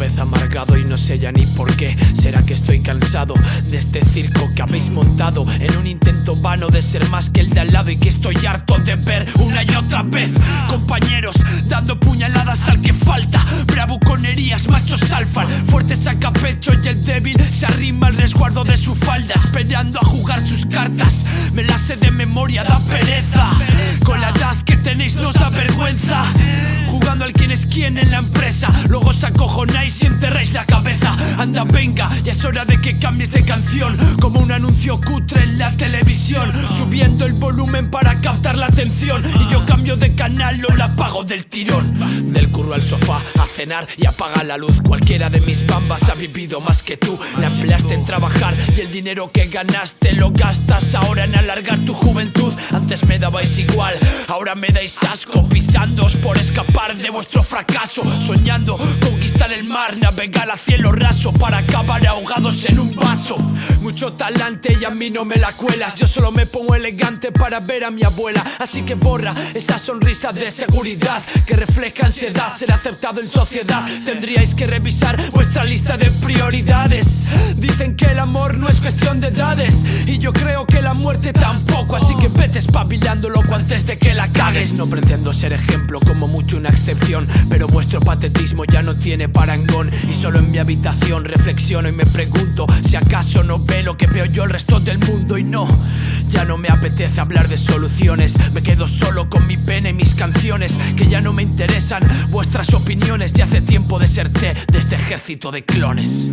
vez amargado y no sé ya ni por qué. Será que estoy cansado de este circo que habéis montado en un intento vano de ser más que el de al lado y que estoy harto de ver una y otra vez compañeros dando puñaladas al que falta. Bravuconerías, machos alfa, fuerte saca pecho y el débil se arrima al resguardo de su falda, esperando a jugar sus cartas. Me las sé de memoria, da pereza. Al quién en la empresa. Luego os acojonáis y enterráis la cabeza. Anda, venga, ya es hora de que cambies de canción. Como un anuncio cutre en la televisión. Subiendo el volumen para captar la atención. Y yo cambio de canal o la apago del tirón. Del curro al sofá, a cenar y apaga la luz. Cualquiera de mis bambas ha vivido más que tú. La empleaste en trabajar y el dinero que ganaste lo gastas ahora en alargar tu juventud. Antes me dabais igual, ahora me dais asco. Pisándoos por escapar de vuestro fracaso. Soñando conquistar el mar, navegar a cielo raso para acabar ahogados en un vaso. Mucho talante y a mí no me la cuelas. Yo solo me pongo elegante para ver a mi abuela. Así que borra esa sonrisa de seguridad que refleja ansiedad. Ser aceptado en sociedad. Tendríais que revisar vuestra lista de prioridades. Dicen que el amor no es cuestión de edades. Y yo creo que la muerte tampoco. Así que loco antes de que la cagues. No pretendo ser ejemplo, como mucho una excepción. Pero vuestro patetismo ya no tiene parangón. Y solo en mi habitación reflexiono y me pregunto si acaso no ve lo que veo yo el resto del mundo. Y no, ya no me apetece hablar de soluciones. Me quedo solo con mi pena y mis canciones. Que ya no me interesan vuestras opiniones. Ya hace tiempo deserté de este ejército de clones.